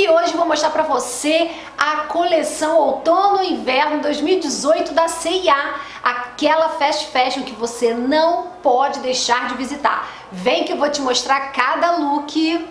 e hoje vou mostrar para você a coleção Outono e Inverno 2018 da C&A, aquela fast fashion que você não pode deixar de visitar. Vem que eu vou te mostrar cada look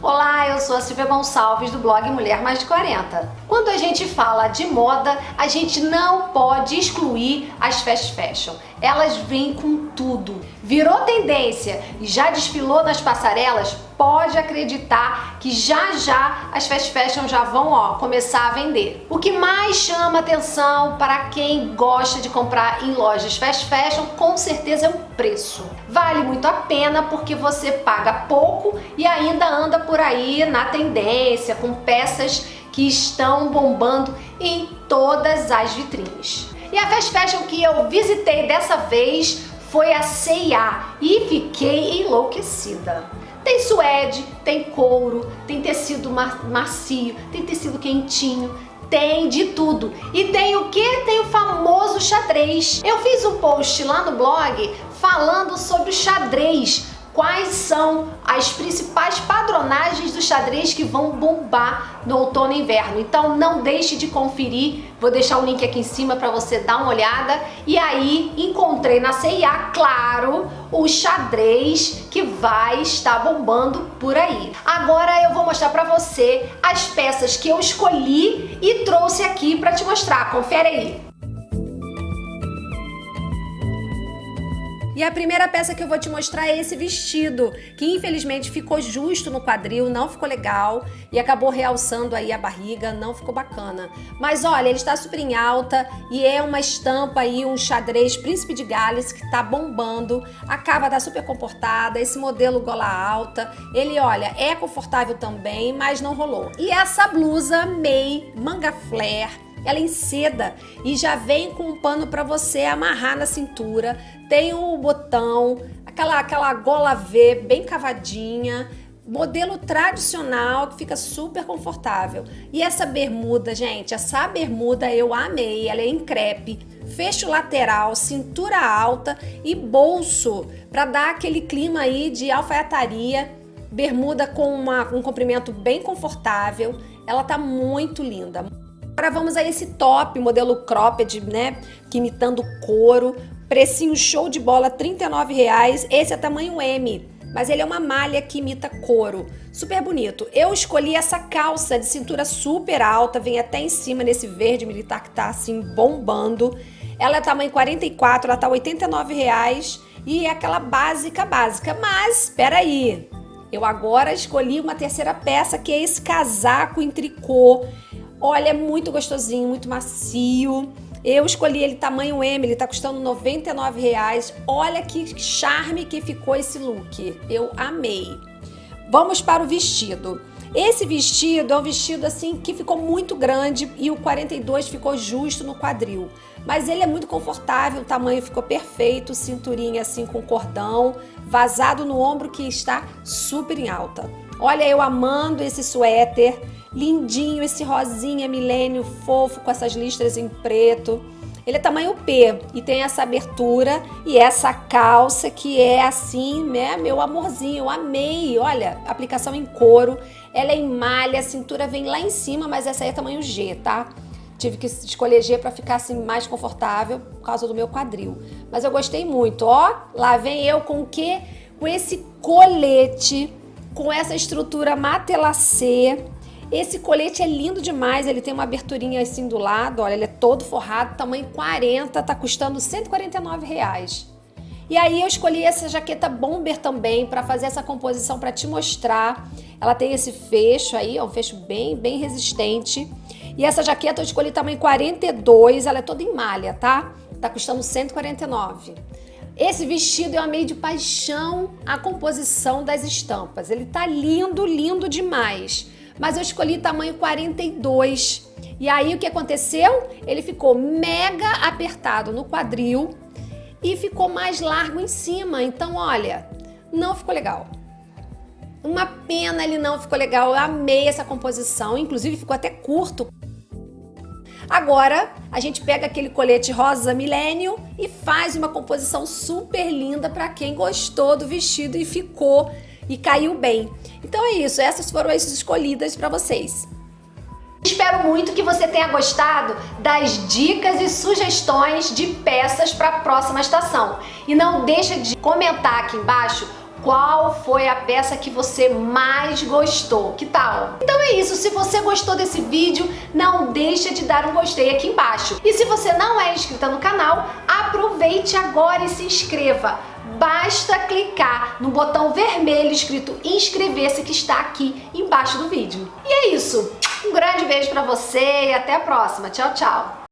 Olá, eu sou a Silvia Gonçalves do blog Mulher Mais de 40. Quando a gente fala de moda, a gente não pode excluir as fast fashion. Elas vêm com tudo. Virou tendência e já desfilou nas passarelas? Pode acreditar que já já as fast fashion já vão ó, começar a vender. O que mais chama atenção para quem gosta de comprar em lojas fast fashion com certeza é o preço. Vale muito a pena porque você paga pouco e ainda anda por aí na tendência com peças que estão bombando em todas as vitrines. E a fast fashion que eu visitei dessa vez foi a C&A e fiquei enlouquecida. Tem suede, tem couro, tem tecido macio, tem tecido quentinho, tem de tudo. E tem o que? Tem o famoso xadrez. Eu fiz um post lá no blog falando sobre o xadrez, quais são as principais padronagens do xadrez que vão bombar no outono e inverno. Então não deixe de conferir, vou deixar o link aqui em cima para você dar uma olhada. E aí encontrei na CIA, claro, o xadrez que vai estar bombando por aí. Agora eu vou mostrar para você as peças que eu escolhi e trouxe aqui para te mostrar. Confere aí. E a primeira peça que eu vou te mostrar é esse vestido, que infelizmente ficou justo no quadril, não ficou legal e acabou realçando aí a barriga, não ficou bacana. Mas olha, ele está super em alta e é uma estampa aí, um xadrez Príncipe de Gales que tá bombando. A cava tá super comportada, esse modelo gola alta, ele olha, é confortável também, mas não rolou. E essa blusa May manga flare ela em seda e já vem com um pano para você amarrar na cintura. Tem o botão, aquela, aquela gola V bem cavadinha, modelo tradicional que fica super confortável. E essa bermuda, gente, essa bermuda eu amei, ela é em crepe, fecho lateral, cintura alta e bolso para dar aquele clima aí de alfaiataria. Bermuda com uma, um comprimento bem confortável, ela tá muito linda. Agora vamos a esse top, modelo cropped, né, que imitando couro, precinho show de bola, R$ reais. esse é tamanho M, mas ele é uma malha que imita couro, super bonito. Eu escolhi essa calça de cintura super alta, vem até em cima nesse verde militar que tá assim bombando. Ela é tamanho 44, ela tá R$ reais e é aquela básica básica, mas espera aí. Eu agora escolhi uma terceira peça que é esse casaco em tricô Olha, é muito gostosinho, muito macio. Eu escolhi ele tamanho M, ele tá custando 99 reais. Olha que charme que ficou esse look. Eu amei. Vamos para o vestido. Esse vestido é um vestido assim que ficou muito grande e o 42 ficou justo no quadril. Mas ele é muito confortável, o tamanho ficou perfeito, cinturinha assim com cordão, vazado no ombro que está super em alta. Olha eu amando esse suéter. Lindinho esse rosinha milênio fofo com essas listras em preto. Ele é tamanho P e tem essa abertura e essa calça que é assim, né, meu amorzinho, eu amei. Olha, aplicação em couro, ela é em malha, a cintura vem lá em cima, mas essa aí é tamanho G, tá? Tive que escolher G para ficar assim mais confortável por causa do meu quadril. Mas eu gostei muito, ó. Lá vem eu com o quê? Com esse colete, com essa estrutura matelacê esse colete é lindo demais, ele tem uma aberturinha assim do lado, olha, ele é todo forrado, tamanho 40, tá custando 149 reais. E aí eu escolhi essa jaqueta bomber também para fazer essa composição para te mostrar. Ela tem esse fecho aí, é um fecho bem, bem resistente. E essa jaqueta eu escolhi tamanho 42, ela é toda em malha, tá? Tá custando 149. Esse vestido eu amei de paixão a composição das estampas. Ele tá lindo, lindo demais mas eu escolhi tamanho 42. E aí o que aconteceu? Ele ficou mega apertado no quadril e ficou mais largo em cima. Então, olha, não ficou legal. Uma pena ele não ficou legal. Eu amei essa composição, inclusive ficou até curto. Agora, a gente pega aquele colete rosa milênio e faz uma composição super linda para quem gostou do vestido e ficou e caiu bem. Então é isso, essas foram as escolhidas para vocês. Espero muito que você tenha gostado das dicas e sugestões de peças para a próxima estação. E não deixa de comentar aqui embaixo qual foi a peça que você mais gostou, que tal? Então é isso, se você gostou desse vídeo, não deixa de dar um gostei aqui embaixo. E se você não é inscrita no canal, aproveite agora e se inscreva. Basta clicar no botão vermelho escrito inscrever-se que está aqui embaixo do vídeo. E é isso, um grande beijo pra você e até a próxima. Tchau, tchau!